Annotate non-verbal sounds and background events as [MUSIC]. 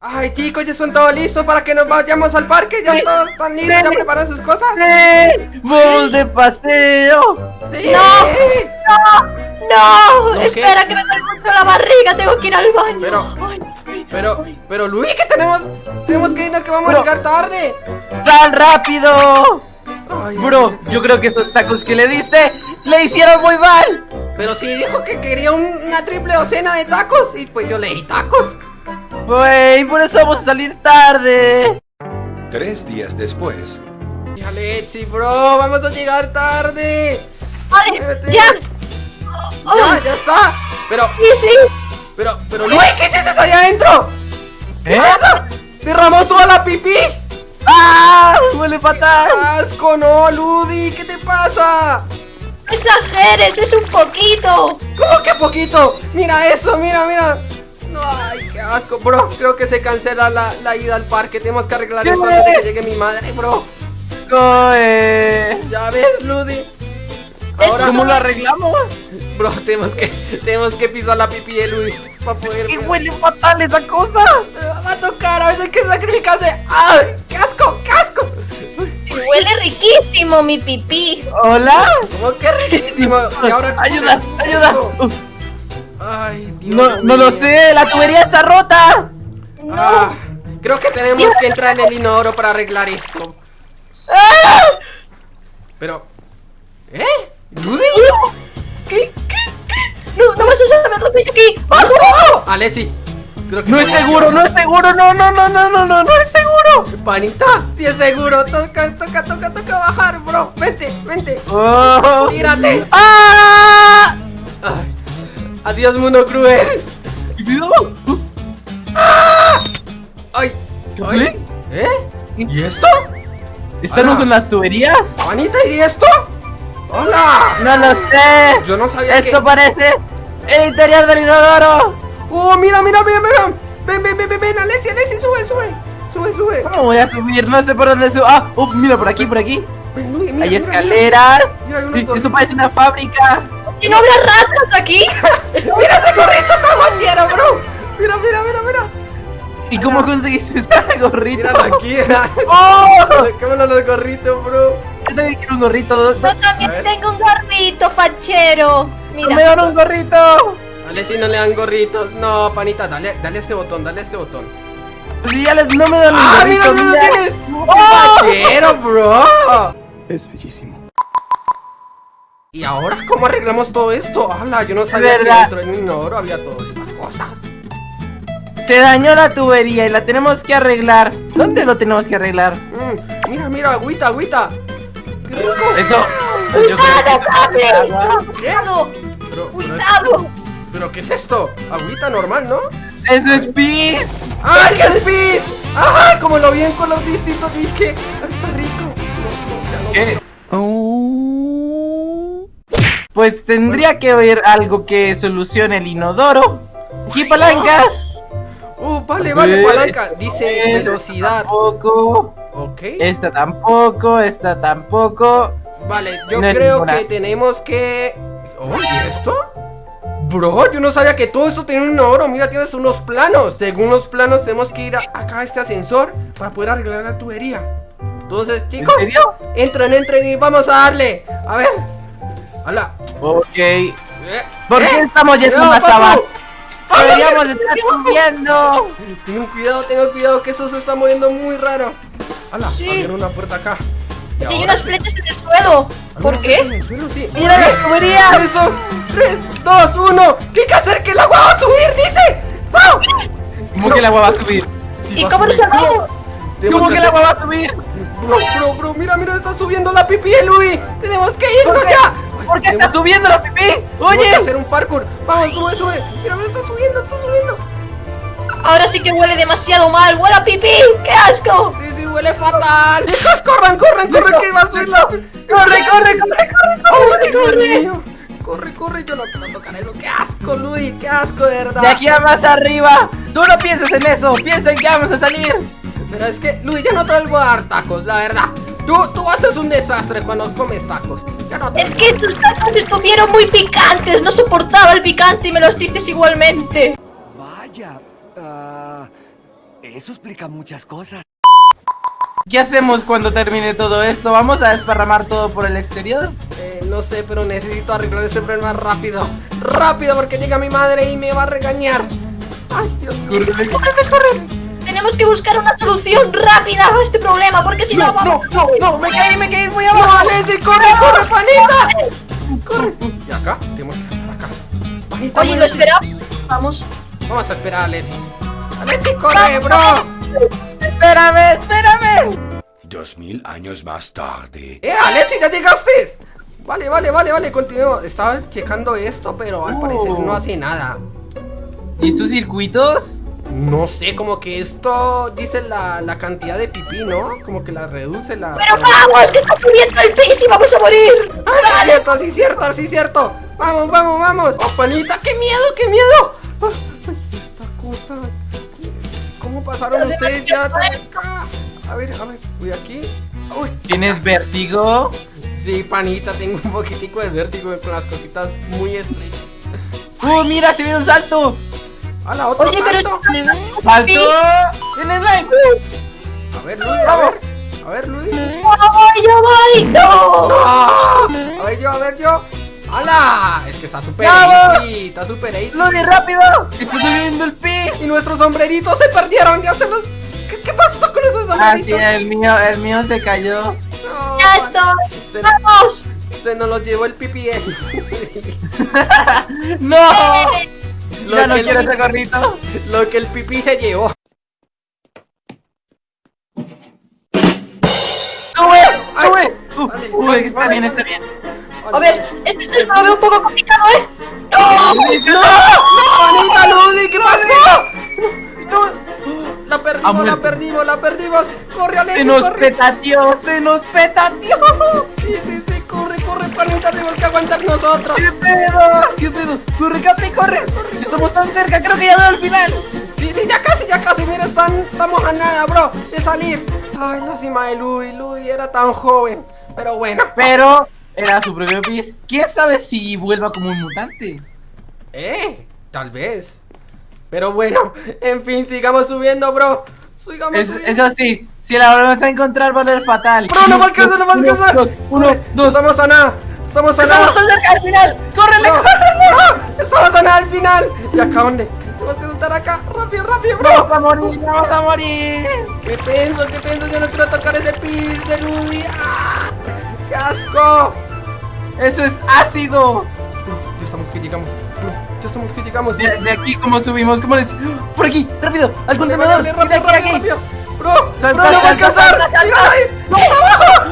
Ay, chicos, ya son todos listos para que nos vayamos al parque. Ya Sí. todos están listos, ya preparan sus cosas. ¡Sí! ¡Vamos de paseo! Sí. ¡No! ¿No Espera, qué? que me duele mucho la barriga. Tengo que ir al baño. Pero- Ay, ay, Pero, ay. pero Luis, que tenemos, tenemos que irnos, que vamos Bro. a llegar tarde. ¡Sal rápido! Ay, Bro, yo creo que estos tacos que le diste le hicieron muy mal. Pero sí dijo que quería un- una triple docena de tacos y pues yo le di tacos. Güey, por eso vamos a salir tarde. Tres días después. Híjole, Etsy, bro, vamos a llegar tarde. Vete. ya. Ya, ya está. Pero, Sí, sí. pero, pero Luis, ¿qué es eso allá adentro? ¿Qué ¿Eh? es eso? ¿Derramó toda la pipí? ¡Ah! ¡Huele fatal! ¡Asco, no, Ludi! ¿Qué te pasa? Exageres, es un poquito. ¿Cómo que poquito? Mira eso, mira, mira. No, ay, qué asco, bro. Creo que se cancela la, la ida al parque. Tenemos que arreglar esto antes de que llegue mi madre, bro. ¡Coe! Ya ves, Ludi. Esto ¿Cómo lo arreglamos? Bro, tenemos que, tenemos que pisar la pipí de Ludi para poder. ¡Qué huele fatal esa cosa! Me va a tocar, a veces hay que sacrificarse. ¡Ay! ¡Qué asco! ¡Qué asco! Sí, huele riquísimo mi pipí. ¿Hola? Como que riquísimo. Y ahora. ¿cómo ¡Ayuda! ¡Ayuda! Ay, No, no lo sé, la tubería está rota. Ah, creo que tenemos que entrar en el inodoro para arreglar esto. ¡Ah! Pero. ¿Eh? ¿Ludi? ¿Qué? ¿Qué? ¿Qué? No, no vas a saber lo que hay aquí. ¡Bajo, bajo! Alessi. Creo que No es seguro, no es seguro, no, no, no, no, no, no, no es seguro. Panita, sí es seguro. Toca, toca, toca, toca bajar, bro. Vente, vente. Oh. Tírate. ¡Ah! Adiós, mundo cruel. Cuidado. Ay, ¿Qué? ¿Eh? ¿Y esto? ¿Están Hola. en las tuberías? Panita, ¿y esto? ¡Hola! No lo sé. Yo no sabía Esto que... parece el interior del inodoro. ¡Oh, mira, mira, mira, mira! Ven, ven, ven, ven, ven, Alessi, Alessi, sube, sube. Sube, sube. ¿Cómo voy a subir? No sé por dónde subo. Ah, uh, mira por aquí, por aquí. Ven, Luis, mira, Hay mira, escaleras. Mira, hay unos Esto parece una fábrica. ¿Y no habrá ratas aquí? Cómo conseguiste ese [LAUGHS] gorrito? Míralo aquí, mira. [LAUGHS] ¡Oh! [LAUGHS] Cámara los gorritos, bro. Yo también quiero un gorrito. Yo también tengo un gorrito fachero. ¡No me Mira. dan un gorrito! Alessi no le dan gorritos. No, panita, dale, dale a este botón, dale a este botón. Pues si ya les, no me dan un ¡Ah, gorrito, mira, mira, mira. tienes! ¡Oh! ¡Pachero, bro! Es bellísimo. ¿Y ahora cómo arreglamos todo esto? ¡Hala! Yo no sabía que dentro de un inodoro había todas estas cosas. Se dañó la tubería y la tenemos que arreglar. ¿Dónde lo tenemos que arreglar? Mm, mira, mira, agüita, agüita. ¡Qué rico! Eso. Yo ¡Cuidado, cuidado! Pero, ¡Cuidado! ¿Pero qué es esto? Agüita normal, ¿no? Eso es pis. ¡Ay, qué es pis! ¡Ajá! Como lo vi en color distinto, dije. "Ah, Está rico. ¿Qué? Pues tendría que haber algo que solucione el inodoro. Aquí palancas. Uh, vale, vale, Eh, palanca. Dice Esta velocidad. Tampoco. Ok. Esta tampoco. Esta tampoco. Vale, yo No creo ninguna. que tenemos que. Oh, ¿y esto? Bro, yo no sabía que todo esto tenía un oro. Mira, tienes unos planos. Según los planos, tenemos que ir a- acá a este ascensor para poder arreglar la tubería. Entonces, chicos, ¿En serio? entren, entren y vamos a darle. A ver. Hola. Ok. Eh, ¿Por eh, qué estamos yendo cuidado, más abajo? Deberíamos ¿qué- estar subiendo. Tengan cuidado, tengan cuidado que eso se está moviendo muy raro. Hola, Sí. abrieron una puerta acá. Y hay unas flechas en el suelo. ¿Por ¿Alguna qué? cosa en el suelo? Sí. Mira las tuberías. Eso, 3, 2, 1. ¿Qué hay que hacer? ¡Que el agua va a subir! ¡Dice! ¡Wow! ¿Cómo que el agua va a subir? Sí, ¿Y cómo salvamos? Tenemos ¿Cómo que el hacer- agua va a subir? Bro, bro, bro, mira, mira, está subiendo la pipí de Louis. Tenemos que irnos ya. ¿Por qué está subiendo la pipí? tenemos que Oye. hacer un parkour. Vamos, sube, sube. Mira, mira, está subiendo, está subiendo. Ahora sí que huele demasiado mal. ¡Huele a pipí! ¡Qué asco! Sí, sí, huele fatal. Chicos, [LAUGHS] corran, corran, corran, que va a subir la. Corre, corre, corre, corre, corre. corre, corre. Corre, corre, yo no quiero tocar eso. ¡Qué asco, Louis! ¡Qué asco, de verdad! De aquí a más arriba. Tú no pienses en eso. Piensa en que vamos a salir. Pero es que, Luis, ya no te vuelvo a dar tacos, la verdad. Tú, tú haces un desastre cuando comes tacos. Ya no te Es que estos tacos estuvieron muy picantes. No soportaba el picante y me los diste igualmente. Vaya. ah, Eso explica muchas cosas. ¿Qué hacemos cuando termine todo esto? ¿Vamos a desparramar todo por el exterior? Eh, no sé, pero necesito arreglar ese problema rápido. Rápido, porque llega mi madre y me va a regañar. Ay, Dios mío. ¡Corre, Tenemos que buscar una solución rápida a este problema, porque si no, No, vamos. no, no, no, me caí, me caí muy ¡No, abajo. Alexi, corre, corre, panita! ¡Corre! ¿Y acá? Tenemos que estar acá. Panita, Oye, lo esperamos. Vamos. Vamos a esperar a Alexi. Alexi, corre, bro. Espérame, espérame. Dos mil años más tarde. ¡Eh, Alexi, ya llegaste! Vale, vale, vale, vale, continuemos. Estaba checando esto, pero al parecer no hace nada. ¿Y estos circuitos? No sé, como que esto dice la, la cantidad de pipí, ¿no? Como que la reduce la... Pero vamos, que está subiendo el pis y vamos a morir. ¡Ah, sí, cierto, sí, cierto, sí, cierto! ¡Vamos, vamos, vamos! ¡Oh, panita, qué miedo, qué miedo! Ah, ay, esta cosa... ¿Cómo pasaron Pero ustedes ya tan acá? A ver, a ver, voy aquí. ¡Uy! ¿Tienes vértigo? Sí, panita, tengo un poquitico de vértigo con las cositas muy estrechas. ¡Uh, mira, se viene un salto! ¡A la otra Oye, pero salto! ¡Salto! Sí. ¡En el slime! A ver, Luis, a ver. A ver, Luis. ¡No voy, yo voy! ¡No! ¡Ah! A ver yo, a ver yo. ¡Hala! Es que está súper ¡Vamos! easy, está súper easy. ¡Lodi, rápido! ¡Está subiendo el pis! Y nuestros sombreritos se perdieron, ya se los... ¿Qué, qué pasó con esos Ah, sí, sombreritos? el mío, el mío se cayó. No, ¡Ya estoy! Se, ¡Vamos! se nos los llevó el pipi. [LAUGHS] ¡No! Lo ya no que quiero ese gorrito. Lo que el pipí se llevó. ¡Sube! ¡Sube! Uh, Vale, uh, vale, está vale. bien, está bien. A ver, este es el veo un poco complicado, ¿eh? ¡No! ¡No! ¡Manita Ludi! ¿Qué pasó? ¡No! ¡No! La perdimos, la perdimos, la perdimos. ¡Corre, Alexi, ¡Se nos corre! petateó! ¡Se nos petateó! Sí, sí, sí, corre, corre, panita, tenemos que aguantar nosotros. ¿Qué pedo? ¿Qué pedo? ¡Corre, Capi, corre! Estamos tan cerca, creo que ya veo el final. Sí, sí, ya casi, ya casi, mira, están, estamos a nada, bro, de salir. Ay, lástima de Louis, Louis era tan joven. Pero bueno. Pero era su propio pis. ¿Quién sabe si vuelva como un mutante? Eh, tal vez. Pero bueno, en fin, sigamos subiendo, bro. Sigamos Es- subiendo. eso sí, si la volvemos a encontrar va a ser fatal. Bro, no va a alcanzar, no va a Uno, alcanzar. dos, Uno, dos. Estamos a nada, estamos a Estamos nada. tan cerca al final. ¡Córrele, No, córrele! no, estamos a nada al final. ¿Y acá dónde? Tenemos que saltar acá. Rápido, rápido, bro. Vamos a morir, vamos a morir. Qué tenso, qué tenso. Yo no quiero tocar ese pis de Louis. ¡Ah! ¡Qué asco! Eso es ácido. Ya estamos que llegamos. Ya estamos que llegamos. De, de aquí, ¿cómo subimos? ¿Cómo les.? Por aquí, rápido, al Vale, contenedor. vale, Y de rápido, rápido, aquí. rápido. Bro, Salta, bro, no va a alcanzar. Mira ahí. ¡No, está abajo!